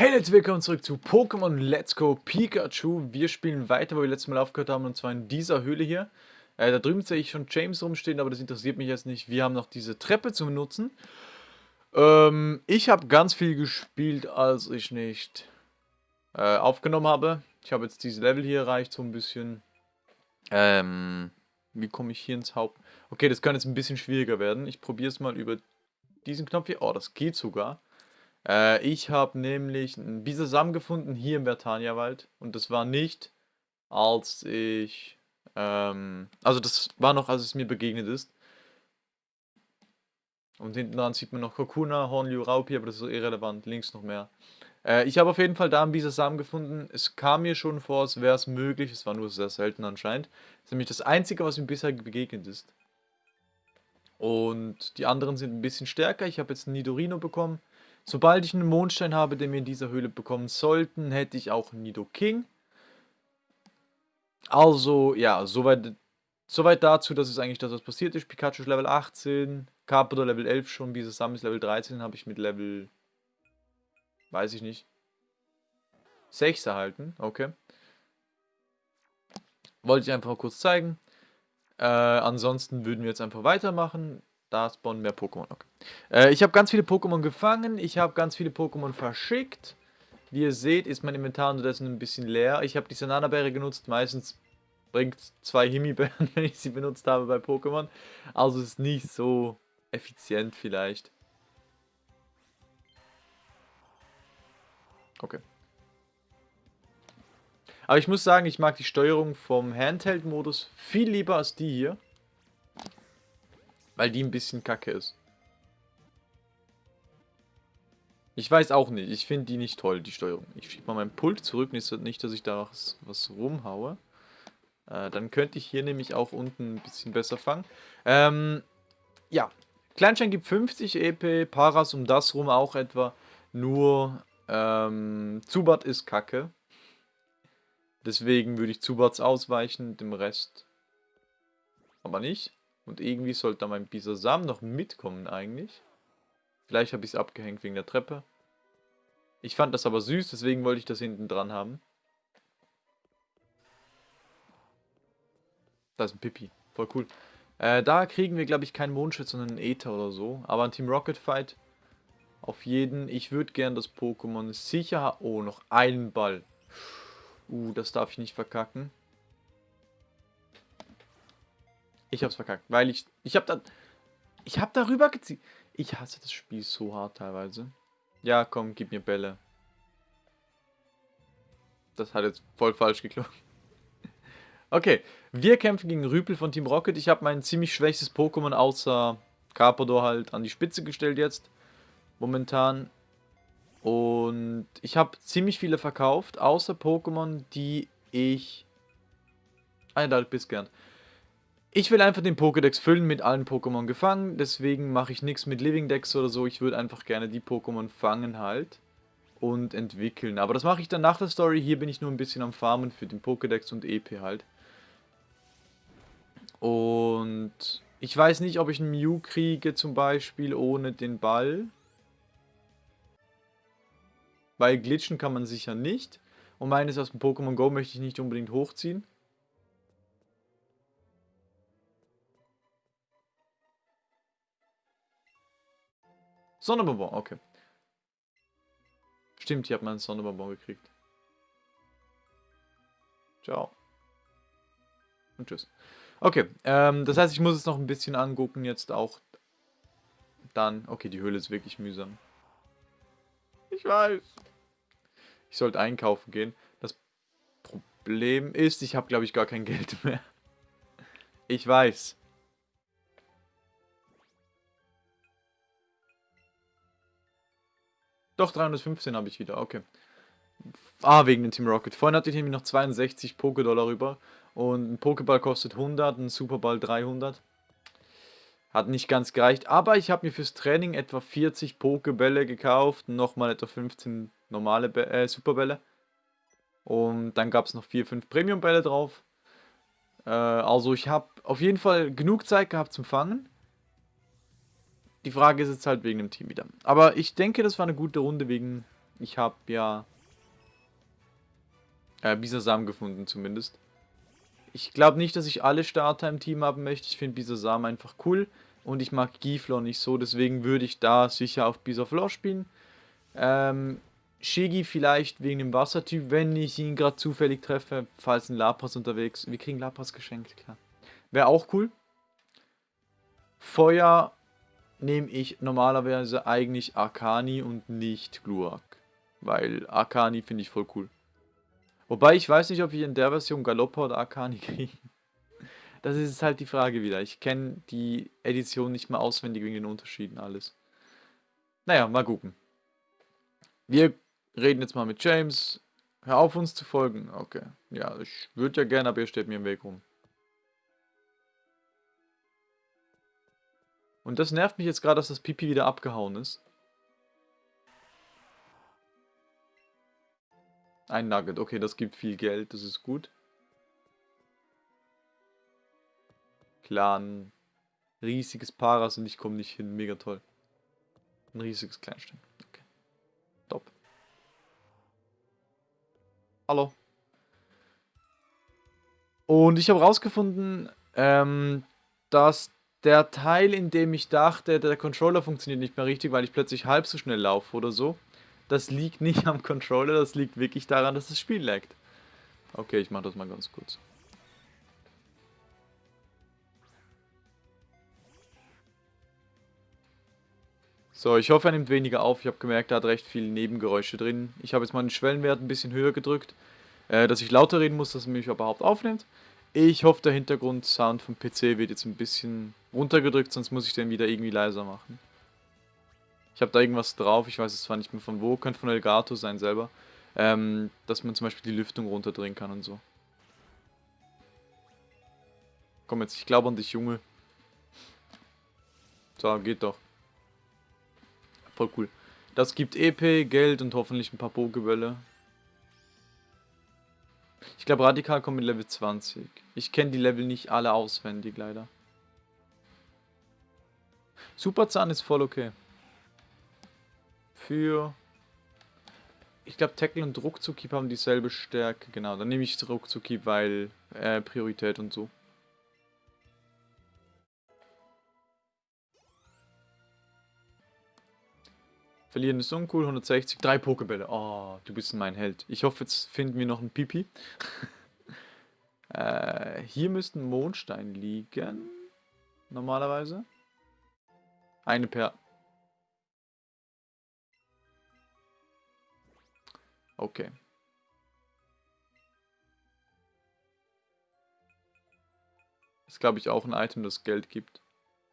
Hey Leute, willkommen zurück zu Pokémon Let's Go Pikachu. Wir spielen weiter, wo wir letztes Mal aufgehört haben, und zwar in dieser Höhle hier. Äh, da drüben sehe ich schon James rumstehen, aber das interessiert mich jetzt nicht. Wir haben noch diese Treppe zu benutzen. Ähm, ich habe ganz viel gespielt, als ich nicht äh, aufgenommen habe. Ich habe jetzt dieses Level hier erreicht, so ein bisschen. Ähm, wie komme ich hier ins Haupt... Okay, das kann jetzt ein bisschen schwieriger werden. Ich probiere es mal über diesen Knopf hier. Oh, das geht sogar. Äh, ich habe nämlich einen Bisasam gefunden hier im Vertania-Wald. Und das war nicht, als ich... Ähm, also das war noch, als es mir begegnet ist. Und hinten dran sieht man noch Kokuna, Hornliu, Raupi, aber das ist so irrelevant. Links noch mehr. Äh, ich habe auf jeden Fall da einen Bisasam gefunden. Es kam mir schon vor, als wäre es möglich. Es war nur sehr selten anscheinend. Das ist nämlich das Einzige, was mir bisher begegnet ist. Und die anderen sind ein bisschen stärker. Ich habe jetzt einen Nidorino bekommen. Sobald ich einen Mondstein habe, den wir in dieser Höhle bekommen sollten, hätte ich auch einen Nido King. Also, ja, soweit, soweit dazu, dass es eigentlich das, was passiert ist. Pikachu ist Level 18, Carpador Level 11 schon, Bisasam ist Level 13, habe ich mit Level, weiß ich nicht, 6 erhalten. Okay. Wollte ich einfach mal kurz zeigen. Äh, ansonsten würden wir jetzt einfach weitermachen. Da spawnen mehr Pokémon. Okay. Äh, ich habe ganz viele Pokémon gefangen. Ich habe ganz viele Pokémon verschickt. Wie ihr seht, ist mein Inventar unterdessen ein bisschen leer. Ich habe die Sanana-Beere genutzt. Meistens bringt zwei Himbeeren, wenn ich sie benutzt habe bei Pokémon. Also ist nicht so effizient vielleicht. Okay. Aber ich muss sagen, ich mag die Steuerung vom Handheld-Modus viel lieber als die hier. Weil die ein bisschen kacke ist. Ich weiß auch nicht. Ich finde die nicht toll, die Steuerung. Ich schiebe mal meinen Pult zurück. Nicht, dass ich da was, rumhaue. Äh, dann könnte ich hier nämlich auch unten ein bisschen besser fangen. Ähm, ja. Kleinstein gibt 50 EP. Paras um das rum auch etwa. Nur ähm, Zubat ist kacke. Deswegen würde ich Zubats ausweichen. Dem Rest aber nicht. Und irgendwie sollte da mein Bisasam noch mitkommen eigentlich. Vielleicht habe ich es abgehängt wegen der Treppe. Ich fand das aber süß, deswegen wollte ich das hinten dran haben. Da ist ein Pippi. Voll cool. Äh, da kriegen wir, glaube ich, keinen Mondschutz, sondern einen Ether oder so. Aber ein Team Rocket Fight auf jeden. Ich würde gern das Pokémon sicher... Oh, noch einen Ball. Uh, das darf ich nicht verkacken. Ich hab's verkackt, weil ich... Ich hab da... Ich hab darüber gezielt. Ich hasse das Spiel so hart teilweise. Ja, komm, gib mir Bälle. Das hat jetzt voll falsch geklungen. Okay, wir kämpfen gegen Rüpel von Team Rocket. Ich habe mein ziemlich schwächstes Pokémon außer Carpador halt an die Spitze gestellt jetzt. Momentan. Und ich habe ziemlich viele verkauft, außer Pokémon, die ich... Ah, da bist gern. Ich will einfach den Pokédex füllen mit allen Pokémon gefangen, deswegen mache ich nichts mit Living Decks oder so. Ich würde einfach gerne die Pokémon fangen halt und entwickeln. Aber das mache ich dann nach der Story. Hier bin ich nur ein bisschen am Farmen für den Pokédex und EP halt. Und ich weiß nicht, ob ich einen Mew kriege zum Beispiel ohne den Ball. Weil glitschen kann man sicher nicht. Und meines aus dem Pokémon Go möchte ich nicht unbedingt hochziehen. Sonnenbonbon, okay. Stimmt, hier hat man einen Sonnenbonbon gekriegt. Ciao. Und tschüss. Okay, ähm, das heißt, ich muss es noch ein bisschen angucken, jetzt auch dann. Okay, die Höhle ist wirklich mühsam. Ich weiß. Ich sollte einkaufen gehen. Das Problem ist, ich habe, glaube ich, gar kein Geld mehr. Ich weiß. Doch, 315 habe ich wieder, okay. Ah, wegen dem Team Rocket. Vorhin hatte ich nämlich noch 62 Pokédollar rüber. Und ein Pokéball kostet 100, ein Superball 300. Hat nicht ganz gereicht. Aber ich habe mir fürs Training etwa 40 Pokébälle gekauft. Nochmal etwa 15 normale Be äh, Superbälle. Und dann gab es noch 4, 5 Premium-Bälle drauf. Äh, also ich habe auf jeden Fall genug Zeit gehabt zum Fangen. Die Frage ist jetzt halt wegen dem Team wieder. Aber ich denke, das war eine gute Runde wegen Ich habe ja äh, Bisasam gefunden zumindest. Ich glaube nicht, dass ich alle Starter im Team haben möchte. Ich finde Bisasam einfach cool. Und ich mag Giflor nicht so. Deswegen würde ich da sicher auf Bisaflor spielen. Ähm, Shigi vielleicht wegen dem Wassertyp, wenn ich ihn gerade zufällig treffe. Falls ein Lapras unterwegs. Wir kriegen Lapras geschenkt, klar. Wäre auch cool. Feuer nehme ich normalerweise eigentlich Arcani und nicht Glurak. Weil Arcani finde ich voll cool. Wobei ich weiß nicht, ob wir in der Version Galoppa oder Arcani kriegen. Das ist halt die Frage wieder. Ich kenne die Edition nicht mehr auswendig wegen den Unterschieden alles. Naja, mal gucken. Wir reden jetzt mal mit James. Hör auf uns zu folgen. Okay. Ja, ich würde ja gerne, aber ihr steht mir im Weg rum. Und das nervt mich jetzt gerade, dass das Pipi wieder abgehauen ist. Ein Nugget, okay, das gibt viel Geld, das ist gut. Ein riesiges Paras und ich komme nicht hin, mega toll. Ein riesiges Kleinstein, okay. Top. Hallo. Und ich habe rausgefunden, ähm, dass der Teil, in dem ich dachte, der Controller funktioniert nicht mehr richtig, weil ich plötzlich halb so schnell laufe oder so, das liegt nicht am Controller, das liegt wirklich daran, dass das Spiel laggt. Okay, ich mache das mal ganz kurz. So, ich hoffe, er nimmt weniger auf. Ich habe gemerkt, er hat recht viele Nebengeräusche drin. Ich habe jetzt mal den Schwellenwert ein bisschen höher gedrückt, äh, dass ich lauter reden muss, dass er mich überhaupt aufnimmt. Ich hoffe, der Hintergrundsound vom PC wird jetzt ein bisschen runtergedrückt, sonst muss ich den wieder irgendwie leiser machen. Ich habe da irgendwas drauf, ich weiß es zwar nicht mehr von wo, könnte von Elgato sein selber, ähm, dass man zum Beispiel die Lüftung runterdrehen kann und so. Komm jetzt, ich glaube an dich, Junge. So, geht doch. Voll cool. Das gibt EP, Geld und hoffentlich ein paar Pokebälle. Ich glaube, Radikal kommt mit Level 20. Ich kenne die Level nicht alle auswendig, leider. Superzahn ist voll okay. Für... Ich glaube, Tackle und Ruckzuckieb haben dieselbe Stärke. Genau, dann nehme ich Ruckzuckieb, weil äh, Priorität und so. Verlieren ist uncool, 160, drei Pokebälle. Oh, du bist mein Held. Ich hoffe, jetzt finden wir noch einen Pipi. äh, hier müssten Mondstein liegen. Normalerweise. Eine per... Okay. Ist, glaube ich, auch ein Item, das Geld gibt.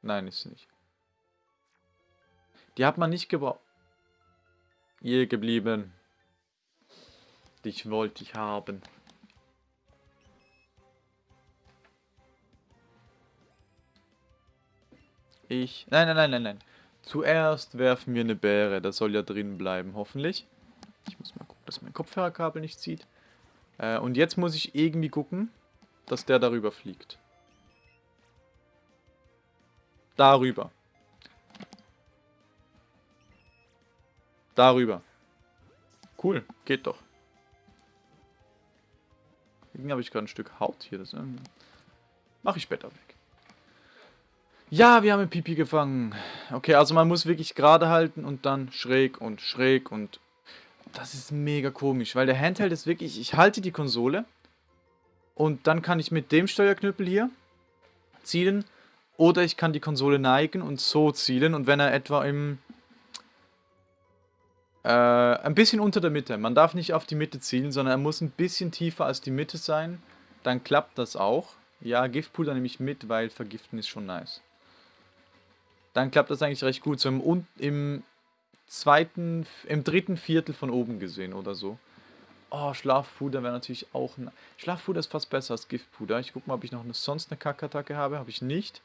Nein, ist nicht. Die hat man nicht gebraucht hier geblieben. Dich wollte ich haben. Ich... Nein, nein, nein, nein, nein. Zuerst werfen wir eine Bäre. Das soll ja drin bleiben, hoffentlich. Ich muss mal gucken, dass mein Kopfhörerkabel nicht zieht. Äh, und jetzt muss ich irgendwie gucken, dass der darüber fliegt. Darüber. Darüber. Cool, geht doch. Irgendwie habe ich gerade ein Stück Haut hier. Das ähm, mache ich später weg. Ja, wir haben ein Pipi gefangen. Okay, also man muss wirklich gerade halten und dann schräg und schräg und... Das ist mega komisch, weil der Handheld ist wirklich... Ich halte die Konsole und dann kann ich mit dem Steuerknüppel hier zielen oder ich kann die Konsole neigen und so zielen und wenn er etwa im äh, ein bisschen unter der Mitte. Man darf nicht auf die Mitte zielen, sondern er muss ein bisschen tiefer als die Mitte sein. Dann klappt das auch. Ja, Giftpuder nehme ich mit, weil vergiften ist schon nice. Dann klappt das eigentlich recht gut. So im, im zweiten, im dritten Viertel von oben gesehen oder so. Oh, Schlafpuder wäre natürlich auch... ein... Schlafpuder ist fast besser als Giftpuder. Ich gucke mal, ob ich noch eine, sonst eine Kackattacke habe. Habe ich nicht.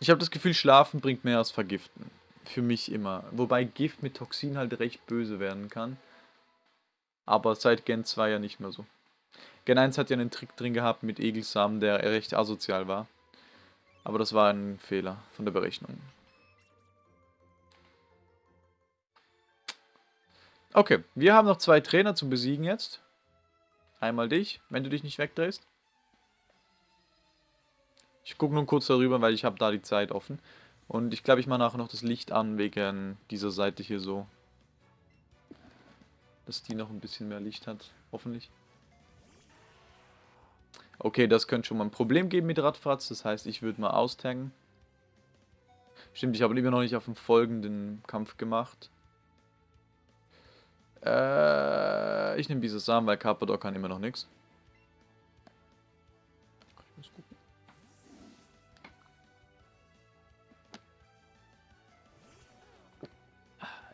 Ich habe das Gefühl, Schlafen bringt mehr als Vergiften. Für mich immer. Wobei Gift mit Toxin halt recht böse werden kann. Aber seit Gen 2 ja nicht mehr so. Gen 1 hat ja einen Trick drin gehabt mit Egelsamen, der recht asozial war. Aber das war ein Fehler von der Berechnung. Okay, wir haben noch zwei Trainer zu besiegen jetzt. Einmal dich, wenn du dich nicht wegdrehst. Ich gucke nur kurz darüber, weil ich habe da die Zeit offen. Und ich glaube, ich mache nachher noch das Licht an wegen dieser Seite hier so. Dass die noch ein bisschen mehr Licht hat, hoffentlich. Okay, das könnte schon mal ein Problem geben mit Radfratz. Das heißt, ich würde mal austaggen. Stimmt, ich habe immer noch nicht auf den folgenden Kampf gemacht. Äh, ich nehme dieses Samen, weil Carpador kann immer noch nichts.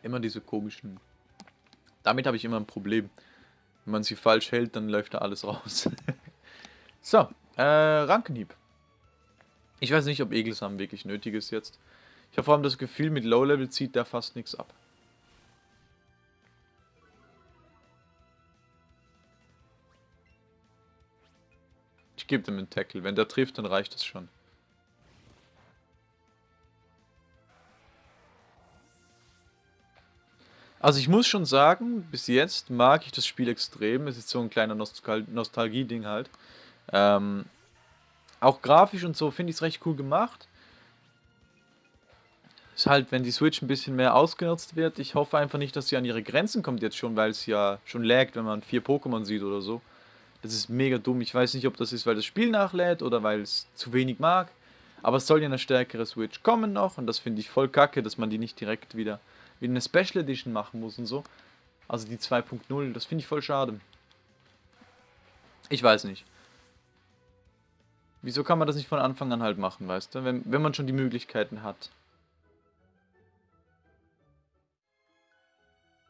Immer diese komischen... Damit habe ich immer ein Problem. Wenn man sie falsch hält, dann läuft da alles raus. so, äh, Rankenhieb. Ich weiß nicht, ob Egelsam wirklich nötig ist jetzt. Ich habe vor allem das Gefühl, mit Low-Level zieht der fast nichts ab. Ich gebe dem einen Tackle. Wenn der trifft, dann reicht das schon. Also ich muss schon sagen, bis jetzt mag ich das Spiel extrem. Es ist so ein kleiner Nostal Nostalgie-Ding halt. Ähm, auch grafisch und so finde ich es recht cool gemacht. Ist halt, wenn die Switch ein bisschen mehr ausgenutzt wird. Ich hoffe einfach nicht, dass sie an ihre Grenzen kommt jetzt schon, weil es ja schon laggt, wenn man vier Pokémon sieht oder so. Das ist mega dumm. Ich weiß nicht, ob das ist, weil das Spiel nachlädt oder weil es zu wenig mag. Aber es soll ja eine stärkere Switch kommen noch und das finde ich voll kacke, dass man die nicht direkt wieder, wieder eine Special Edition machen muss und so. Also die 2.0, das finde ich voll schade. Ich weiß nicht. Wieso kann man das nicht von Anfang an halt machen, weißt du? Wenn, wenn man schon die Möglichkeiten hat.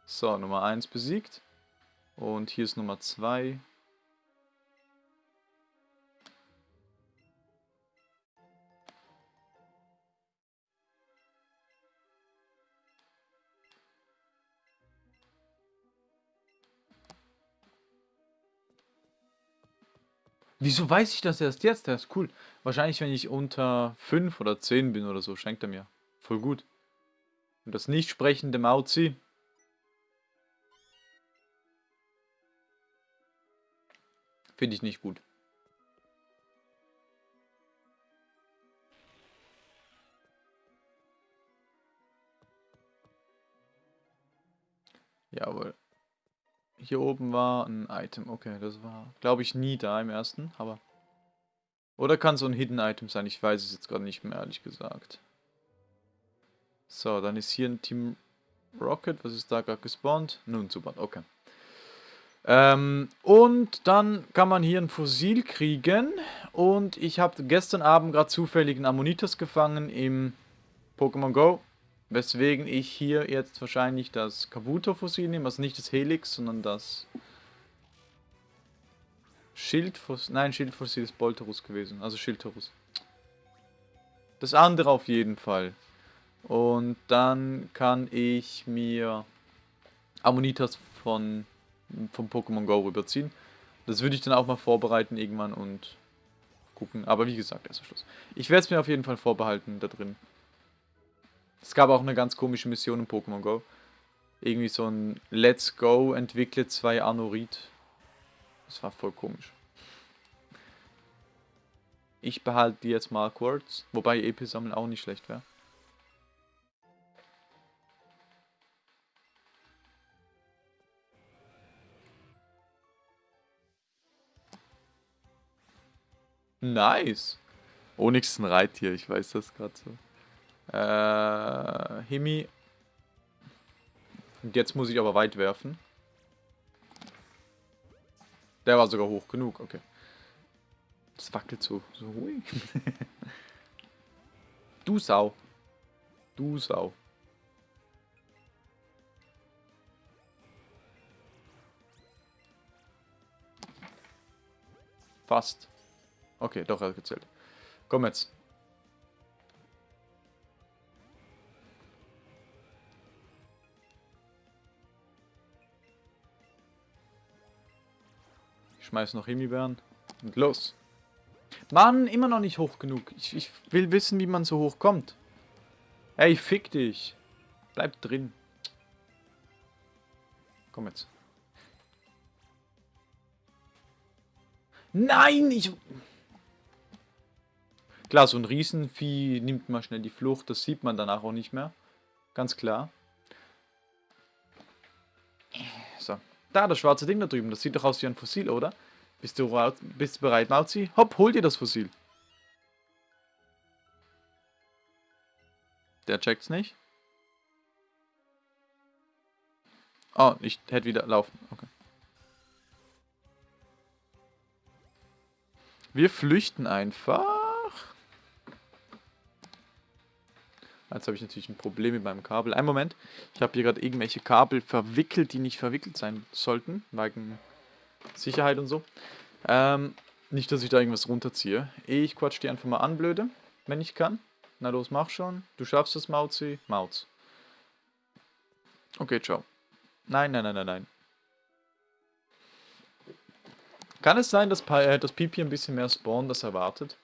So, Nummer 1 besiegt. Und hier ist Nummer 2. Wieso weiß ich das erst jetzt? Das ist cool. Wahrscheinlich, wenn ich unter 5 oder 10 bin oder so, schenkt er mir. Voll gut. Und das nicht sprechende Mauzi. Finde ich nicht gut. Jawohl. Hier oben war ein Item. Okay, das war, glaube ich, nie da im ersten, aber... Oder kann so ein Hidden Item sein? Ich weiß es jetzt gerade nicht mehr, ehrlich gesagt. So, dann ist hier ein Team Rocket. Was ist da gerade gespawnt? Nun, super, okay. Ähm, und dann kann man hier ein Fossil kriegen. Und ich habe gestern Abend gerade zufällig einen Ammonitas gefangen im Pokémon Go. Weswegen ich hier jetzt wahrscheinlich das Kabuto-Fossil nehme, also nicht das Helix, sondern das Schildfossil. Nein, Schildfossil ist Bolterus gewesen, also Schildtorus. Das andere auf jeden Fall. Und dann kann ich mir Ammonitas von, vom Pokémon Go rüberziehen. Das würde ich dann auch mal vorbereiten irgendwann und gucken. Aber wie gesagt, erst am Schluss. Ich werde es mir auf jeden Fall vorbehalten da drin. Es gab auch eine ganz komische Mission in Pokémon Go. Irgendwie so ein Let's Go entwickelt zwei Anorit. Das war voll komisch. Ich behalte die jetzt mal kurz. Wobei EP sammeln auch nicht schlecht wäre. Nice. Onyx ist ein Reittier, ich weiß das gerade so. Äh, Himi. Und jetzt muss ich aber weit werfen. Der war sogar hoch genug, okay. Das wackelt so, so ruhig. du Sau. Du Sau. Fast. Okay, doch, er hat gezählt. Komm jetzt. Schmeiß noch Himbeeren. Und los. Mann, immer noch nicht hoch genug. Ich, ich will wissen, wie man so hoch kommt. Ey, fick dich. Bleib drin. Komm jetzt. Nein, ich... Klar, so ein Riesenvieh nimmt mal schnell die Flucht. Das sieht man danach auch nicht mehr. Ganz klar. Da, das schwarze Ding da drüben. Das sieht doch aus wie ein Fossil, oder? Bist du, bist du bereit, Mauzi? Hopp, hol dir das Fossil. Der checkt's nicht. Oh, ich hätte wieder laufen. Okay. Wir flüchten einfach. Jetzt habe ich natürlich ein Problem mit meinem Kabel. Ein Moment. Ich habe hier gerade irgendwelche Kabel verwickelt, die nicht verwickelt sein sollten. Wegen Sicherheit und so. Ähm, nicht, dass ich da irgendwas runterziehe. Ich quatsch die einfach mal an, blöde. Wenn ich kann. Na los, mach schon. Du schaffst es, Mauzi. Mauz. Okay, ciao. Nein, nein, nein, nein, nein. Kann es sein, dass, äh, das Pipi ein bisschen mehr spawnt, als erwartet?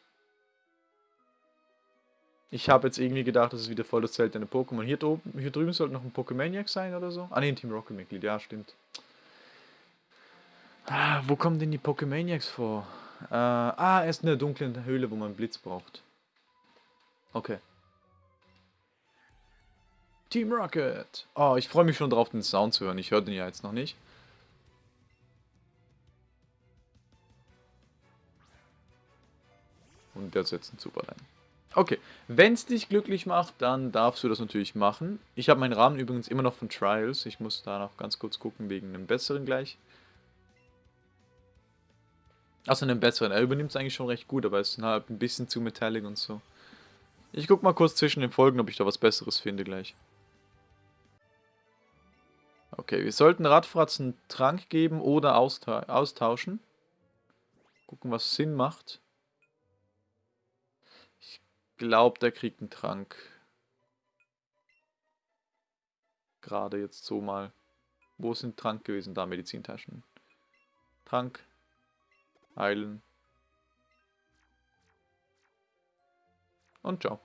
Ich habe jetzt irgendwie gedacht, das ist wieder voll das seltene Pokémon. Hier, hier drüben sollte noch ein Pokémaniac sein oder so. Ah ne, ein Team Rocket Mitglied, ja stimmt. Ah, wo kommen denn die Pokémaniacs vor? Äh, ah, er ist in der dunklen Höhle, wo man Blitz braucht. Okay. Team Rocket. Oh, ich freue mich schon drauf, den Sound zu hören. Ich höre den ja jetzt noch nicht. Und der setzt einen super rein. Okay, wenn es dich glücklich macht, dann darfst du das natürlich machen. Ich habe meinen Rahmen übrigens immer noch von Trials. Ich muss da noch ganz kurz gucken, wegen einem besseren gleich. Achso, einem besseren. Er übernimmt es eigentlich schon recht gut, aber es ist halt ein bisschen zu metallic und so. Ich guck mal kurz zwischen den Folgen, ob ich da was Besseres finde gleich. Okay, wir sollten Radfratzen Trank geben oder austauschen. Gucken, was Sinn macht glaube, der kriegt einen Trank. Gerade jetzt so mal. Wo sind Trank gewesen? Da, Medizintaschen. Trank. Heilen. Und ciao.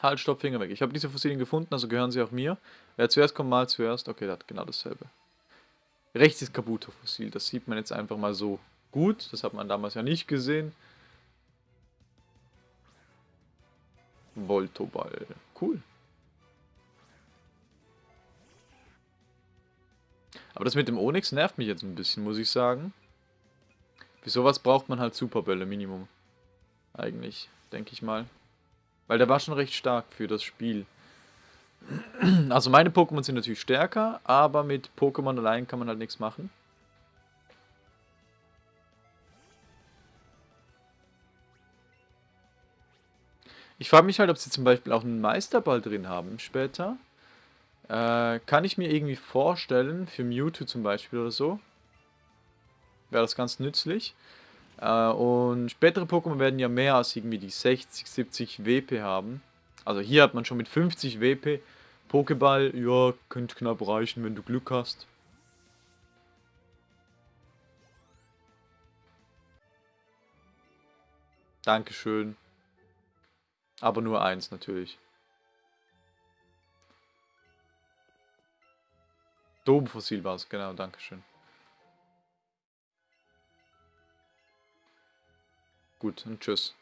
Halt, stopp, Finger weg. Ich habe diese Fossilien gefunden, also gehören sie auch mir. Wer zuerst kommt, mal zuerst. Okay, das hat genau dasselbe. Rechts ist Kabuto-Fossil. Das sieht man jetzt einfach mal so gut. Das hat man damals ja nicht gesehen. Voltoball. Cool. Aber das mit dem Onyx nervt mich jetzt ein bisschen, muss ich sagen. Für sowas braucht man halt Superbälle, Minimum. Eigentlich, denke ich mal. Weil der war schon recht stark für das Spiel. Also meine Pokémon sind natürlich stärker, aber mit Pokémon allein kann man halt nichts machen. Ich frage mich halt, ob sie zum Beispiel auch einen Meisterball drin haben später. Äh, kann ich mir irgendwie vorstellen, für Mewtwo zum Beispiel oder so. Wäre das ganz nützlich. Äh, und spätere Pokémon werden ja mehr als irgendwie die 60, 70 WP haben. Also hier hat man schon mit 50 WP Pokéball, ja, könnte knapp reichen, wenn du Glück hast. Dankeschön. Aber nur eins natürlich. Domfossil war es, genau, dankeschön. Gut, und tschüss.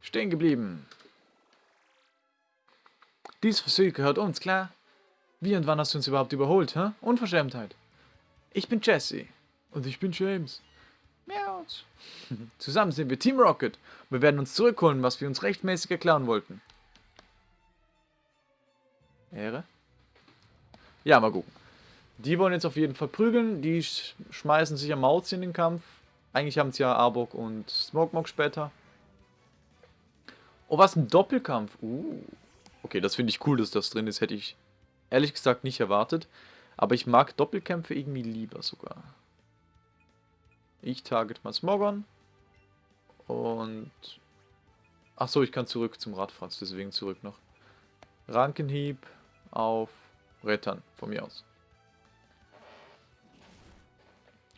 Stehen geblieben. Dieses Fossil gehört uns, klar? Wie und wann hast du uns überhaupt überholt, hä? Unverschämtheit. Ich bin Jesse. Und ich bin James. Miauz. Zusammen sind wir Team Rocket. Wir werden uns zurückholen, was wir uns rechtmäßig erklären wollten. Ehre? Ja, mal gucken. Die wollen jetzt auf jeden Fall prügeln. Die sch schmeißen sich am Mauz in den Kampf. Eigentlich haben es ja Arbok und Smokemok später. Oh, was ein Doppelkampf. Uh. Okay, das finde ich cool, dass das drin ist. Hätte ich ehrlich gesagt nicht erwartet. Aber ich mag Doppelkämpfe irgendwie lieber sogar. Ich target mal Smogon. Und... Achso, ich kann zurück zum Radfratz, deswegen zurück noch. Rankenhieb auf Rettern, von mir aus.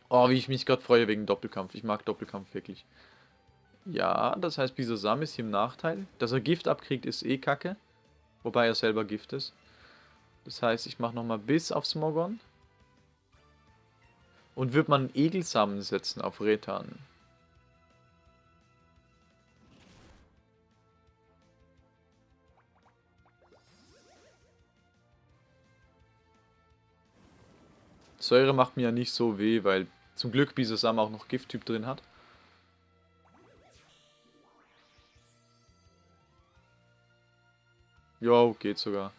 Oh, wie ich mich gerade freue wegen Doppelkampf. Ich mag Doppelkampf wirklich. Ja, das heißt, Bisasam ist hier im Nachteil. Dass er Gift abkriegt, ist eh kacke. Wobei er selber Gift ist. Das heißt, ich mache nochmal Biss auf Smogon. Und wird man Egelsamen setzen auf Retan. Säure macht mir ja nicht so weh, weil zum Glück Bisasam auch noch Gifttyp drin hat. Jo, geht sogar.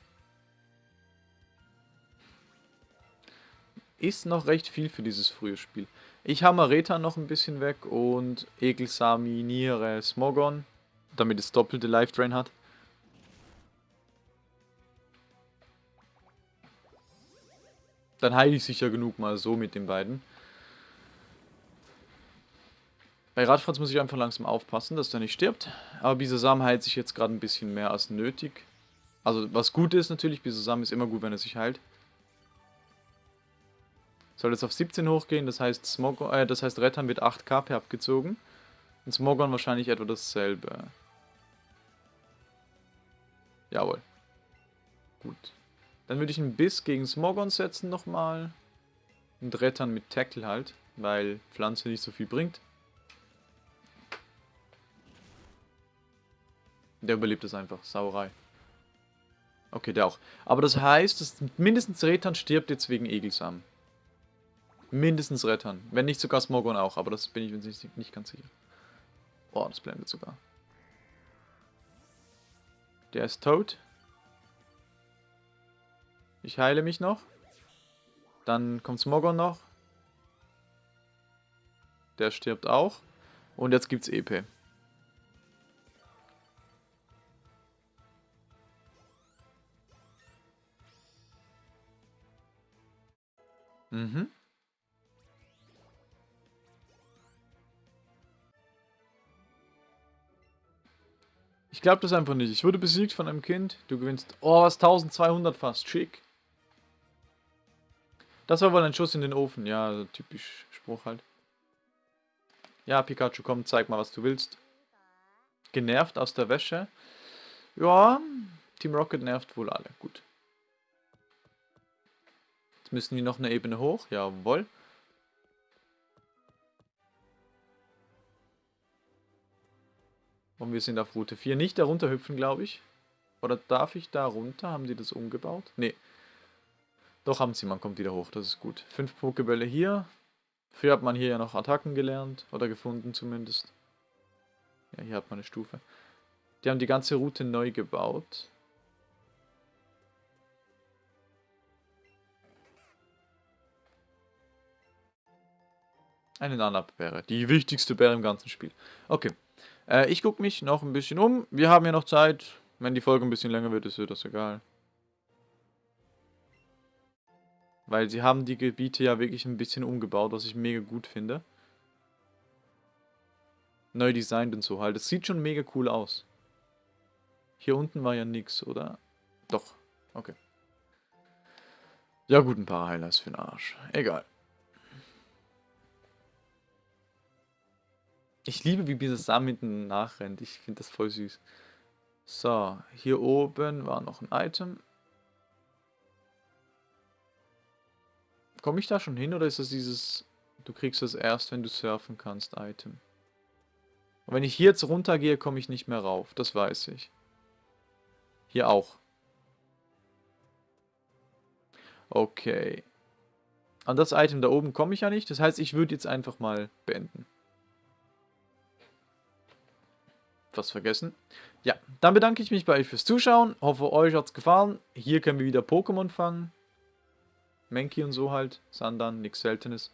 Ist noch recht viel für dieses frühe Spiel. Ich hammer Reta noch ein bisschen weg und Egelsami, Niere, Smogon, damit es doppelte Life Drain hat. Dann heile ich sicher genug mal so mit den beiden. Bei Radfratz muss ich einfach langsam aufpassen, dass der nicht stirbt. Aber Bisasam heilt sich jetzt gerade ein bisschen mehr als nötig. Also was gut ist natürlich, Bisasam ist immer gut, wenn er sich heilt. Soll jetzt auf 17 hochgehen, das heißt, Smogon, äh, das heißt Rettern wird 8 KP abgezogen. Und Smogon wahrscheinlich etwa dasselbe. Jawohl. Gut. Dann würde ich einen Biss gegen Smogon setzen nochmal. Und Rettern mit Tackle halt, weil Pflanze nicht so viel bringt. Der überlebt es einfach. Sauerei. Okay, der auch. Aber das heißt, dass mindestens Rettern stirbt jetzt wegen Egelsam. Mindestens Rettern. Wenn nicht sogar Smogon auch, aber das bin ich mir nicht, nicht ganz sicher. Oh, das blendet sogar. Der ist tot. Ich heile mich noch. Dann kommt Smogon noch. Der stirbt auch. Und jetzt gibt's EP. Mhm. Ich glaube das einfach nicht. Ich wurde besiegt von einem Kind. Du gewinnst... Oh, was? 1200 fast. Schick. Das war wohl ein Schuss in den Ofen. Ja, typisch Spruch halt. Ja, Pikachu, komm, zeig mal, was du willst. Genervt aus der Wäsche. Ja, Team Rocket nervt wohl alle. Gut. Jetzt müssen wir noch eine Ebene hoch. Jawohl. Und wir sind auf Route 4. Nicht darunter hüpfen, glaube ich. Oder darf ich da runter? Haben die das umgebaut? Nee. Doch haben sie, man kommt wieder hoch, das ist gut. Fünf Pokebälle hier. Früher hat man hier ja noch Attacken gelernt. Oder gefunden zumindest. Ja, hier hat man eine Stufe. Die haben die ganze Route neu gebaut. Eine Nanab-Bäre. Die wichtigste Bäre im ganzen Spiel. Okay. Äh, ich gucke mich noch ein bisschen um. Wir haben ja noch Zeit. Wenn die Folge ein bisschen länger wird, ist mir das egal. Weil sie haben die Gebiete ja wirklich ein bisschen umgebaut, was ich mega gut finde. Neu designt und so halt. Es sieht schon mega cool aus. Hier unten war ja nix, oder? Doch. Okay. Ja gut, ein paar Highlights für den Arsch. Egal. Ich liebe, wie dieses Sam hinten nachrennt. Ich finde das voll süß. So, hier oben war noch ein Item. Komme ich da schon hin oder ist das dieses, du kriegst das erst, wenn du surfen kannst, Item? Und wenn ich hier jetzt runtergehe, komme ich nicht mehr rauf. Das weiß ich. Hier auch. Okay. An das Item da oben komme ich ja nicht. Das heißt, ich würde jetzt einfach mal beenden. Was vergessen. Ja, dann bedanke ich mich bei euch fürs Zuschauen. Hoffe, euch hat es gefallen. Hier können wir wieder Pokémon fangen. Menki und so halt. Sandan, nichts Seltenes.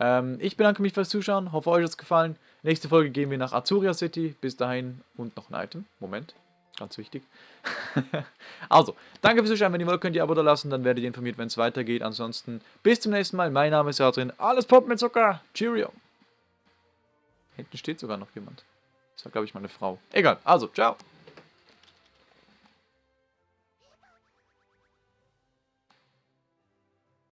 Ähm, ich bedanke mich fürs Zuschauen. Hoffe, euch hat es gefallen. Nächste Folge gehen wir nach Azuria City. Bis dahin und noch ein Item. Moment. Ganz wichtig. also, danke fürs Zuschauen. Wenn ihr wollt, könnt ihr Abo da lassen. Dann werdet ihr informiert, wenn es weitergeht. Ansonsten bis zum nächsten Mal. Mein Name ist Adrian. Alles Pop mit Zucker. Cheerio. Hinten steht sogar noch jemand. Das war, glaube ich, meine Frau. Egal. Also, ciao.